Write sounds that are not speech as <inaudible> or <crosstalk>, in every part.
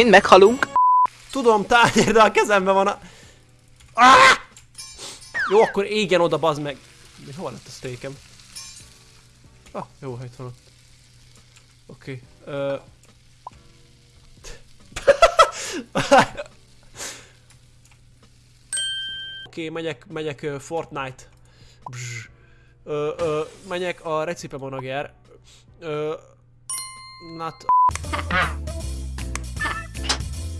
Mind meghalunk. Tudom, tányér, de a kezemben van a... Ah! Jó, akkor égjen oda, bazd meg. Mi, hol lett a steakem? Ah, jó, itt van ott. Oké. Okay. <laughs> Uh... Oké, okay, megyek, megyek uh, Fortnite. Bzz. Ö, ö, megyek a recipe monager. Ö, not...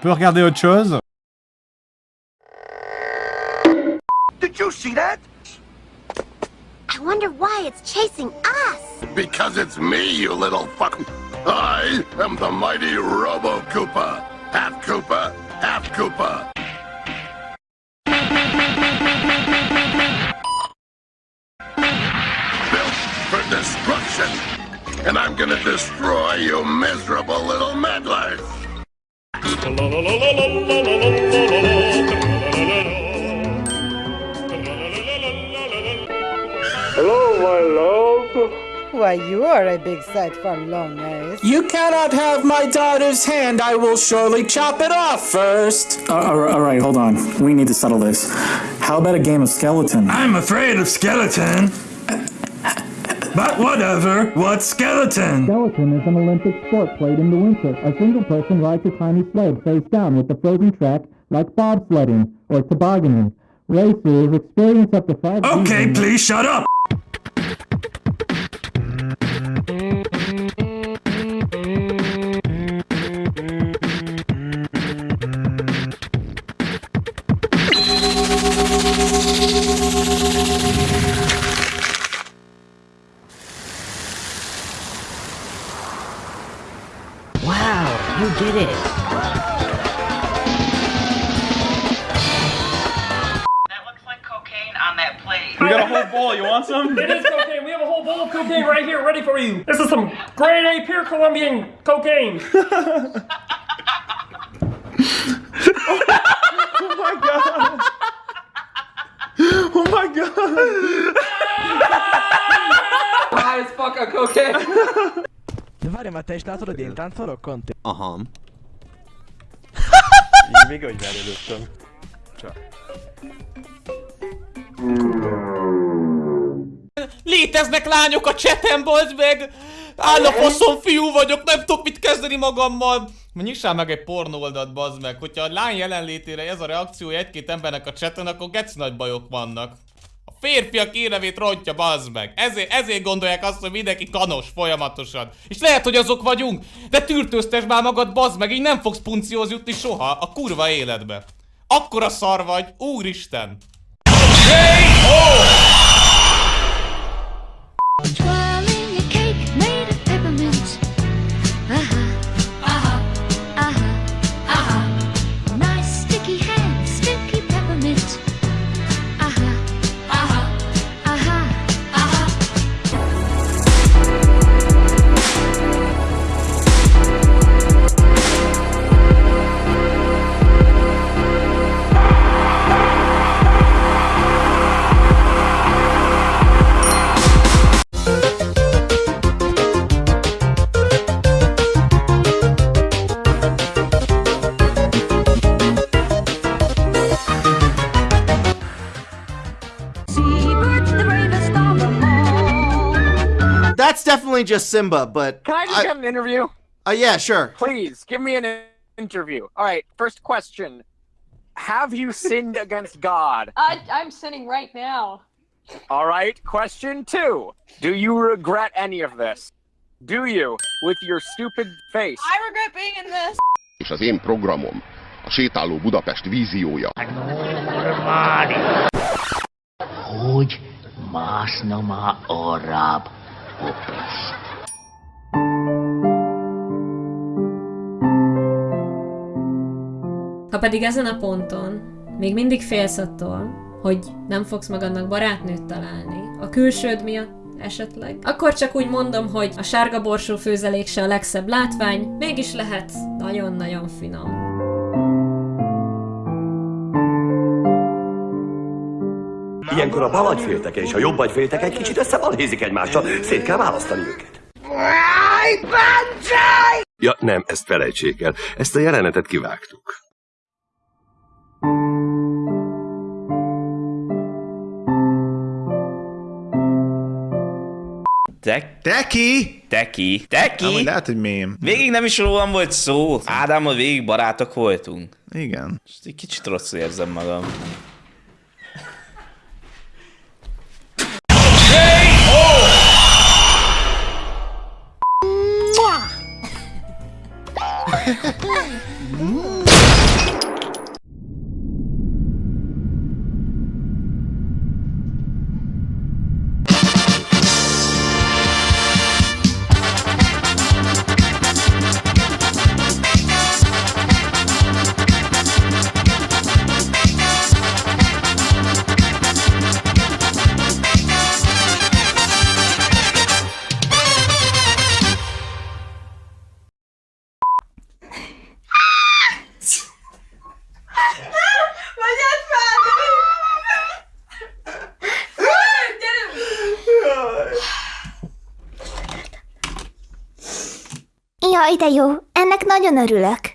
peut regarder autre chose. Did you see that? I wonder why it's chasing us. Because it's me, you little fuck. I am the mighty Robo Koopa. Half Koopa, half Koopa. Built for destruction. And I'm gonna destroy you miserable little meddlers. Why, you are a big sight for long eyes. You cannot have my daughter's hand. I will surely chop it off first. Uh, all right, all right, hold on. We need to settle this. How about a game of skeleton? I'm afraid of skeleton. But whatever, What skeleton? Skeleton is an Olympic sport played in the winter. A single person rides a tiny sled face down with the frozen track like bobsledding or tobogganing. Racers experience up to five Okay, seasons- please shut up. You did it. That looks like cocaine on that plate. We got a whole bowl. You want some? It is cocaine. We have a whole bowl of cocaine right here, ready for you. This is some grade A pure Colombian cocaine. <laughs> Oh my god. Oh my god. Ah, High as fuck on cocaine. De várj, már te is látod, hogy én táncolok, Conti? Aha. Még hogy előttem. Csak. Léteznek lányok a chatem, bazd meg! Áll fiú vagyok, nem tudok mit kezdeni magammal! Nyissál meg egy pornoldat, bazd meg. Hogyha a lány jelenlétére ez a reakciója egy-két embernek a chaten, akkor gec nagy bajok vannak. Férfiak érevét rontja, bazd meg. Ezért, ezért gondolják azt, hogy mindenki kanos folyamatosan. És lehet, hogy azok vagyunk, de tűrtőztes már magad, bazd meg, így nem fogsz puncióz jutni soha a kurva életbe. Akkora szar vagy, úristen! Definitely just Simba, but Can I just get an interview? Uh, yeah, sure. Please give me an interview. All right, first question: Have you sinned against God? <laughs> I, I'm sinning right now. All right, question two: Do you regret any of this? Do you, with your stupid face? I regret being in this. És az én programom A sétáló Budapest víziója. Hogy mászna már arrább, Popes? Ha pedig ezen a ponton még mindig félsz attól, hogy nem fogsz magadnak barátnőt találni, a külsőd miatt esetleg, akkor csak úgy mondom, hogy a sárga borsó főzelék se a legszebb látvány, mégis lehet nagyon-nagyon finom. Ilyenkor a bal agyfélteke és a jobb agyfélteke egy kicsit összebalhézik egymással, szét kell választani őket. Ja, nem, ezt felejtsék el. Ezt a jelenetet kivágtuk. Te... Teki! Teki! Teki! Amúgy lehet, hogy mém. Végig nem is rólam volt szó. Ádámmal végig barátok voltunk. Igen. És egy kicsit rosszul érzem magam. hum. Jaj, de jó, ennek nagyon örülök.